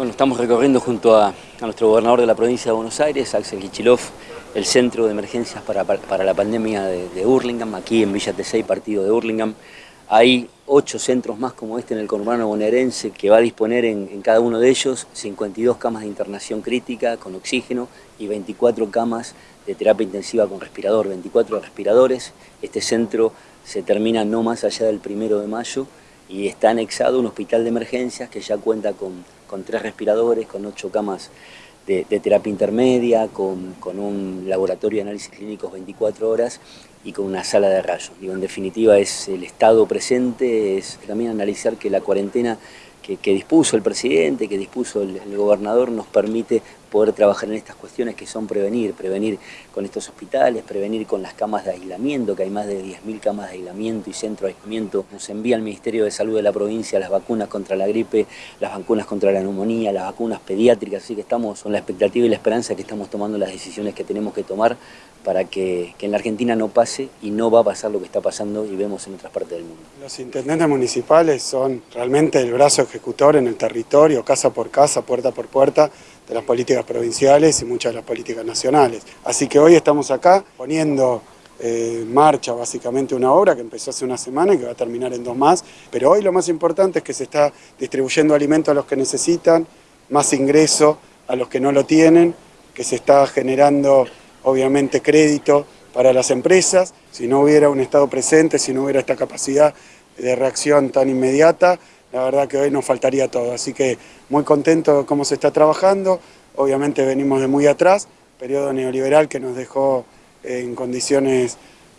Bueno, estamos recorriendo junto a, nuestro gobernador de la provincia de Buenos Aires, Axel Kichilov, el centro de emergencias para, la pandemia de, de, Hurlingham, aquí en Villa Tesey, partido de Hurlingham. Hay ocho centros más como este en el conurbano bonaerense que va a disponer en, en, cada uno de ellos 52 camas de internación crítica con oxígeno y 24 camas de terapia intensiva con respirador, 24 respiradores. Este centro se termina no más allá del primero de mayo y está anexado un hospital de emergencias que ya cuenta con, tres respiradores, con ocho camas de, terapia intermedia, con, un laboratorio de análisis clínicos 24 horas y con una sala de rayos. Digo, en definitiva es el estado presente, es también analizar que la cuarentena que, dispuso el presidente, que dispuso el, gobernador, nos permite poder trabajar en estas cuestiones que son prevenir, prevenir con estos hospitales, prevenir con las camas de aislamiento, que hay más de 10.000 camas de aislamiento y centro de aislamiento. Nos envía el Ministerio de Salud de la provincia las vacunas contra la gripe, las vacunas contra la neumonía, las vacunas pediátricas, así que estamos con la expectativa y la esperanza que estamos tomando las decisiones que tenemos que tomar para que, que en la Argentina no pase y no va a pasar lo que está pasando y vemos en otras partes del mundo. Los intendentes municipales son realmente el brazo ejecutor en el territorio, casa por casa, puerta por puerta, de las políticas provinciales y muchas de las políticas nacionales. Así que hoy estamos acá poniendo eh, marcha básicamente una obra que empezó hace una semana y que va a terminar en dos más, pero hoy lo más importante es que se está distribuyendo alimento a los que necesitan, más ingreso a los que no lo tienen, que se está generando obviamente crédito para las empresas, si no hubiera un Estado presente, si no hubiera esta capacidad de reacción tan inmediata, la verdad que hoy nos faltaría todo. Así que muy contento de cómo se está trabajando, obviamente venimos de muy atrás, periodo neoliberal que nos dejó en condiciones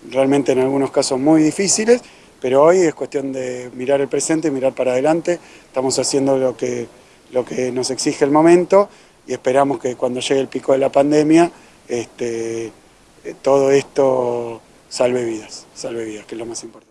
realmente en algunos casos muy difíciles, pero hoy es cuestión de mirar el presente, mirar para adelante, estamos haciendo lo que, lo que nos exige el momento y esperamos que cuando llegue el pico de la pandemia este, todo esto salve vidas, salve vidas, que es lo más importante.